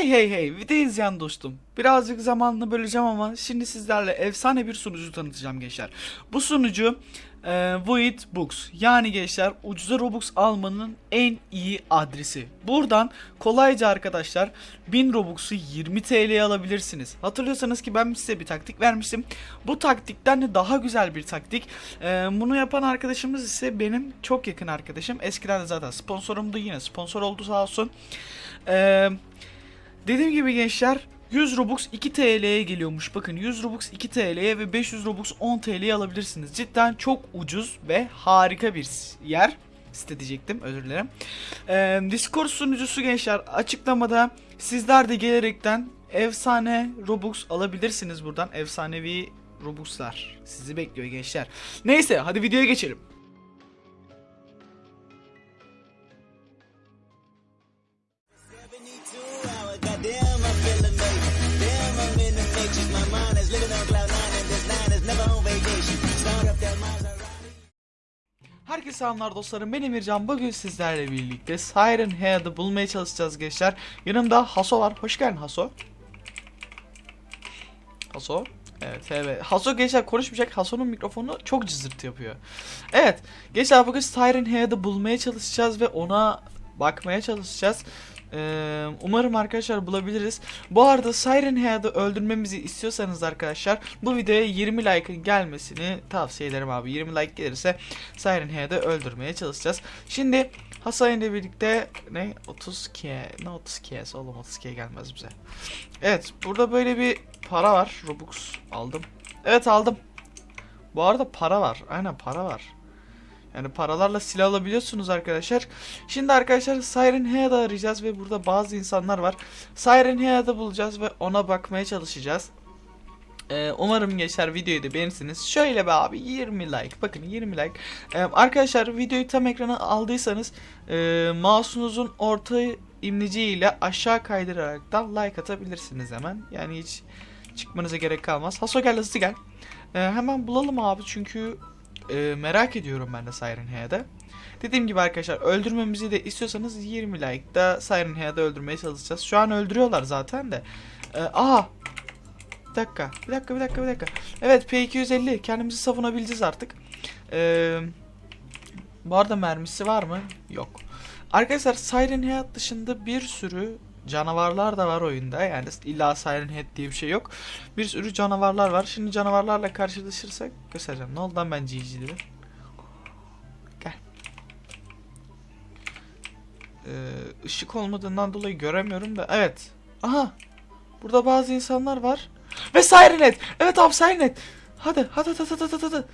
Hey hey hey video izleyen dostum. Birazcık zamanını böleceğim ama şimdi sizlerle efsane bir sunucu tanıtacağım gençler. Bu sunucu e, Void Books. Yani gençler ucuza Robux almanın en iyi adresi. Buradan kolayca arkadaşlar 1000 Robux'u 20 TL'ye alabilirsiniz. Hatırlıyorsanız ki ben size bir taktik vermiştim. Bu taktikten de daha güzel bir taktik. E, bunu yapan arkadaşımız ise benim çok yakın arkadaşım. Eskiden de zaten sponsorumdu yine sponsor oldu sağ olsun. Eee Dediğim gibi gençler 100 Robux 2 TL'ye geliyormuş. Bakın 100 Robux 2 TL'ye ve 500 Robux 10 TL'ye alabilirsiniz. Cidden çok ucuz ve harika bir yer. Site diyecektim özür dilerim. Ee, Discord sunucusu gençler açıklamada sizler de gelerekten efsane Robux alabilirsiniz buradan. Efsanevi Robux'lar sizi bekliyor gençler. Neyse hadi videoya geçelim. Herkese selamlar dostlarım. Ben Emircan. Bugün sizlerle birlikte Siren Head'ı bulmaya çalışacağız gençler. Yanımda Haso var. Hoş geldin Haso Haso Evet evet. Haso gençler konuşmayacak. Haso'nun mikrofonu çok cızırtı yapıyor. Evet gençler bugün Siren Head'ı bulmaya çalışacağız ve ona bakmaya çalışacağız ee, umarım arkadaşlar bulabiliriz. Bu arada Siren Head'ı öldürmemizi istiyorsanız arkadaşlar bu videoya 20 like'ın gelmesini tavsiye ederim abi. 20 like gelirse Siren Head'ı öldürmeye çalışacağız. Şimdi Hasan ile birlikte ne 30 k ne 30 k oğlum 30 k gelmez bize. Evet burada böyle bir para var. Robux aldım. Evet aldım. Bu arada para var. Aynen para var. Yani paralarla silah alabiliyorsunuz arkadaşlar. Şimdi arkadaşlar Siren Head'ı arayacağız ve burada bazı insanlar var. Siren Head'ı bulacağız ve ona bakmaya çalışacağız. Ee, umarım gençler videoyu da beğenirsiniz. Şöyle be abi 20 like. Bakın 20 like. Ee, arkadaşlar videoyu tam ekrana aldıysanız e, mouse'unuzun orta imleciğiyle aşağı kaydırarak da like atabilirsiniz hemen. Yani hiç çıkmanıza gerek kalmaz. Haso gel hızlı gel. Ee, hemen bulalım abi çünkü e, merak ediyorum ben de Siren Head'ı. Dediğim gibi arkadaşlar öldürmemizi de istiyorsanız 20 like'da Siren Head'ı öldürmeye çalışacağız. Şu an öldürüyorlar zaten de. Ee, aha bir dakika, bir dakika, bir dakika, bir dakika. Evet, P250. Kendimizi savunabileceğiz artık. Ee, bu arada mermisi var mı? Yok. Arkadaşlar Siren Head dışında bir sürü canavarlar da var oyunda. Yani illa Siren Head diye bir şey yok. Bir sürü canavarlar var. Şimdi canavarlarla karşılaşırsak göstereceğim. Ne oldu lan ben GG dedim. Gel. Ee, ışık olmadığından dolayı göremiyorum da. Evet. Aha. Burada bazı insanlar var. Ve Sirenet. Evet abi Sirenet. Hadi hadi hadi hadi hadi.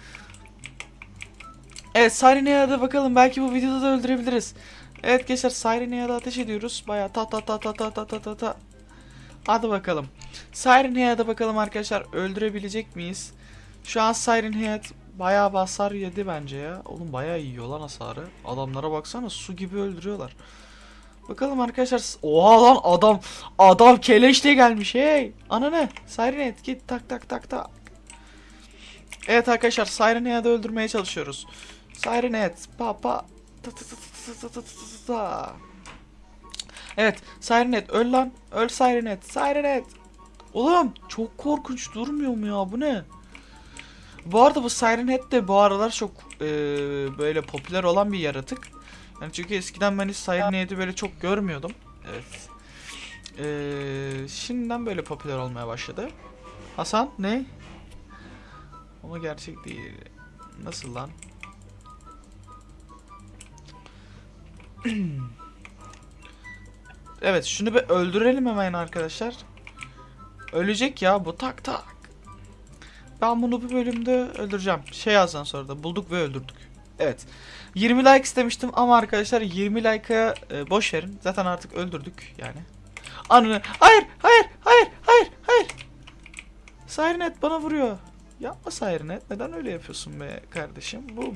Evet hadi bakalım. Belki bu videoda da öldürebiliriz. Evet gençler Sirenet'e ateş ediyoruz. Baya ta ta ta ta ta ta ta ta ta. Hadi bakalım. Siren Head'e bakalım arkadaşlar öldürebilecek miyiz? Şu an Siren Head bayağı basar yedi bence ya. Oğlum bayağı yiyor lan hasarı. Adamlara baksana su gibi öldürüyorlar. Bakalım arkadaşlar. Oha lan adam adam keleşle gelmiş hey. Ana ne? Siren Head git tak tak tak tak. Evet arkadaşlar Siren Head'i öldürmeye çalışıyoruz. Siren Head pa pa Evet. Sirenet öl lan. Öl Sirenet. Sirenet. Oğlum çok korkunç durmuyor mu ya bu ne? Bu arada bu Sirenhead de bu aralar çok e, böyle popüler olan bir yaratık. Yani çünkü eskiden ben hiç Sirenhead'i böyle çok görmüyordum. Evet. E, şimdiden böyle popüler olmaya başladı. Hasan ne? Ama gerçek değil. Nasıl lan? Evet şunu bir öldürelim hemen arkadaşlar. Ölecek ya bu tak tak. Ben bunu bu bölümde öldüreceğim. Şey yazdan sonra da bulduk ve öldürdük. Evet. 20 like istemiştim ama arkadaşlar 20 like'a e, boş verin. Zaten artık öldürdük yani. Anını. Hayır, hayır, hayır, hayır, hayır. Sirenet bana vuruyor. Yapma Sirenet. Neden öyle yapıyorsun be kardeşim? Boom.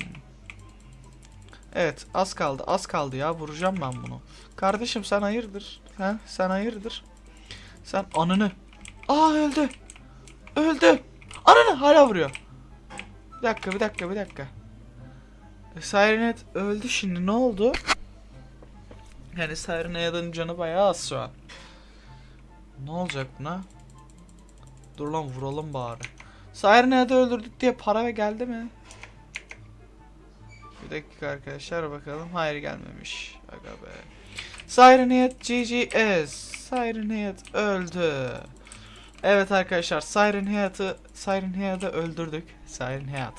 Evet az kaldı az kaldı ya vuracağım ben bunu. Kardeşim sen hayırdır? Ha? Sen hayırdır? Sen anını. Aa öldü. Öldü. Ananı hala vuruyor. Bir dakika bir dakika bir dakika. E, Sirenet öldü şimdi ne oldu? Yani Sirenet'in canı bayağı az şu an. Ne olacak buna? Dur lan vuralım bari. Siren Head'i öldürdük diye para geldi mi? Bir dakika arkadaşlar bakalım. Hayır gelmemiş. Aga be. Siren Head GGS. Siren Head öldü. Evet arkadaşlar Siren Head'ı Siren Head'ı öldürdük. Siren Head.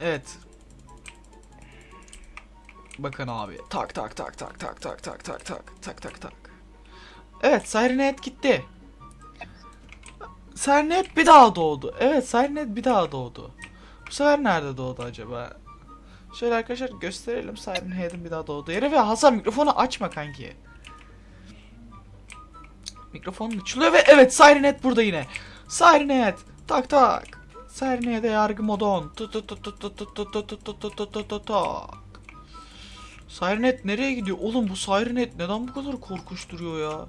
evet. Bakın abi. Tak tak tak tak tak tak tak tak tak tak tak tak. Evet Siren Head gitti. Siren Head bir daha doğdu. Evet Siren Head bir daha doğdu. Bu sefer nerede doğdu acaba? Şöyle arkadaşlar gösterelim Siren Head'in bir daha doğduğu yere ve Hasan mikrofonu açma kanki. Mikrofonun açılıyor ve evet Siren Head burada yine. Siren Head tak tak. Siren Head'e yargı modon. Siren Head nereye gidiyor? Oğlum bu Siren Head neden bu kadar korkuşturuyor ya?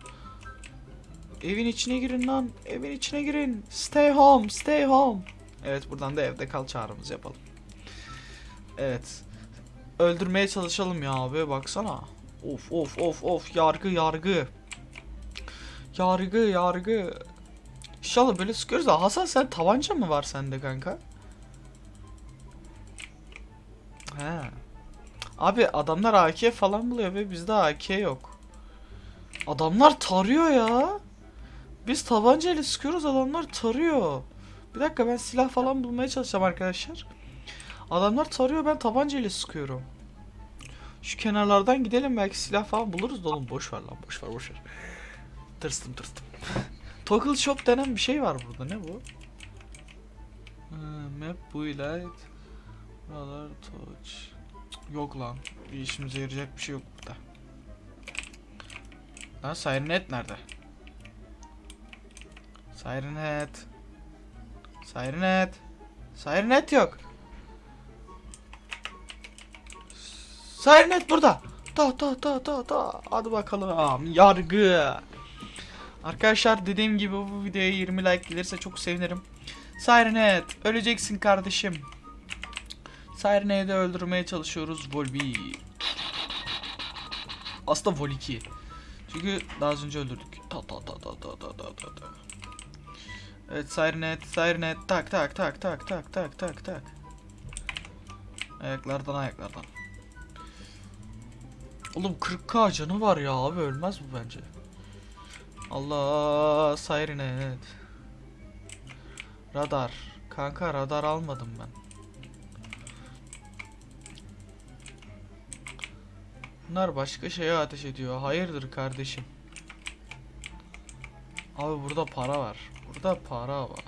Evin içine girin lan. Evin içine girin. Stay home, stay home. Evet buradan da evde kal çağrımızı yapalım. Evet. Öldürmeye çalışalım ya abi baksana. Of of of of yargı yargı. Yargı yargı. İnşallah böyle sıkıyoruz da Hasan sen tabanca mı var sende kanka? He. Abi adamlar AK falan buluyor ve bizde AK yok. Adamlar tarıyor ya. Biz tabancayla sıkıyoruz adamlar tarıyor. Bir dakika ben silah falan bulmaya çalışacağım arkadaşlar. Adamlar tarıyor ben tabancayla sıkıyorum. Şu kenarlardan gidelim belki silah falan buluruz da oğlum boş ver lan boş ver boş ver. Tırstım tırstım. Toggle shop denen bir şey var burada ne bu? Ha, map build Radar touch. Yok lan. Bir işimize yarayacak bir şey yok burada. Lan Siren Head nerede? Siren Head. Siren Head. Siren Head yok. Head burada. Ta ta ta ta ta. Hadi bakalım. Yargı. Arkadaşlar dediğim gibi bu videoya 20 like gelirse çok sevinirim. Head. Öleceksin kardeşim. Siren Head'i öldürmeye çalışıyoruz. Vol 1. Aslında Vol 2. Çünkü daha az önce öldürdük. Ta ta ta ta ta ta ta ta. Evet Siren Head. Tak tak tak tak tak tak tak tak. Ayaklardan ayaklardan. Oğlum 40k canı var ya abi ölmez bu bence. Allah Siren. Radar. Kanka radar almadım ben. Bunlar başka şeye ateş ediyor. Hayırdır kardeşim? Abi burada para var. Burada para var.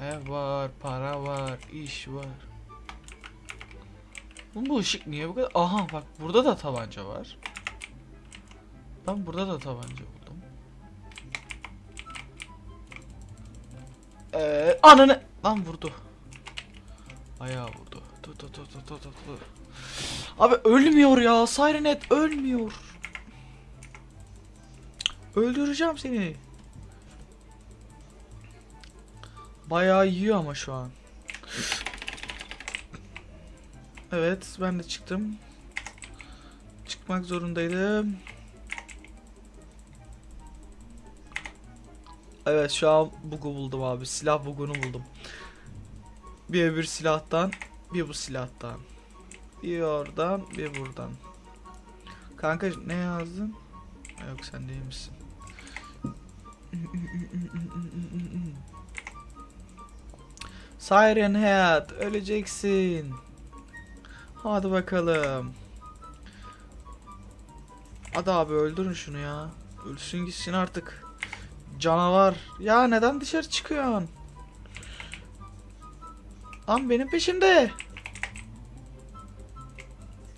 Ev var, para var, iş var. Bu ışık niye bu kadar? Aha bak burada da tabanca var. Ben burada da tabanca buldum. Ee, ananı lan vurdu. Ayağı vurdu. Tut tut tut tut tut tut. Abi ölmüyor ya. Siren Head ölmüyor. Öldüreceğim seni. Bayağı yiyor ama şu an. Evet ben de çıktım. Çıkmak zorundaydım. Evet şu an bug'u buldum abi. Silah bug'unu buldum. Bir öbür silahtan, bir bu silahtan. Bir oradan, bir buradan. Kanka ne yazdın? Yok sen değil misin? Siren Head öleceksin. Hadi bakalım. Hadi abi öldürün şunu ya. Ölsün gitsin artık. Canavar. Ya neden dışarı çıkıyorsun? Lan benim peşimde.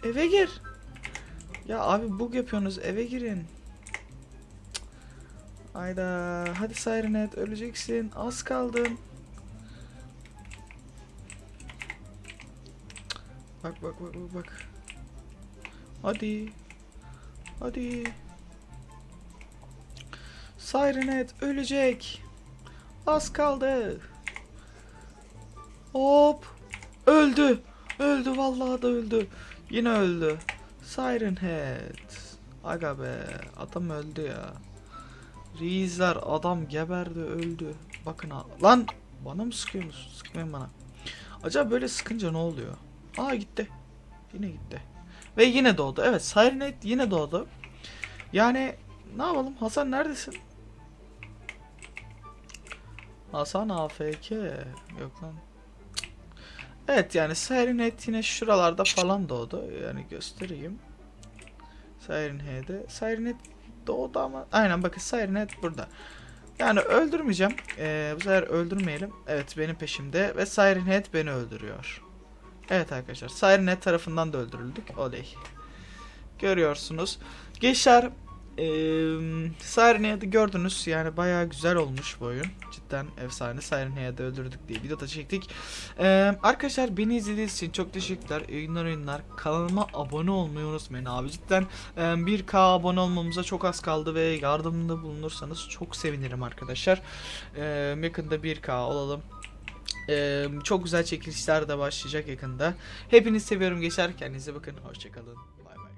Eve gir. Ya abi bug yapıyorsunuz eve girin. Hayda. Hadi Siren Head öleceksin. Az kaldın. Bak bak bak bak. Hadi. Hadi. Siren Head ölecek. Az kaldı. Hop. Öldü. Öldü vallahi da öldü. Yine öldü. Siren. Aga be adam öldü ya. Reisler adam geberdi öldü. Bakın. Lan bana mı sıkıyorsunuz? Sıkmayın bana. Acaba böyle sıkınca ne oluyor? Aa gitti. Yine gitti. Ve yine doğdu. Evet Sirenet yine doğdu. Yani ne yapalım? Hasan neredesin? Hasan AFK. Yok lan. Evet yani Sirenet yine şuralarda falan doğdu. Yani göstereyim. Sirenhead'e. Sirenet doğdu ama aynen bakın Sirenet burada. Yani öldürmeyeceğim. Ee, bu sefer öldürmeyelim. Evet benim peşimde ve Sirenhead beni öldürüyor. Evet arkadaşlar Sirenhead tarafından da öldürüldük. Oley. Görüyorsunuz. Gençler eee Sirenhead'i gördünüz. Yani bayağı güzel olmuş bu oyun. Cidden efsane. Sirenhead'i öldürdük diye video da çektik. Eee, arkadaşlar beni izlediğiniz için çok teşekkürler. Günler oyunlar. Kanalıma abone olmayı unutmayın abi. Cidden eee, 1K abone olmamıza çok az kaldı ve yardımda bulunursanız çok sevinirim arkadaşlar. Eee, yakında 1K olalım. Eee, çok güzel çekilişler de başlayacak yakında. Hepinizi seviyorum geçer. Kendinize bakın. Hoşçakalın. Bay bay.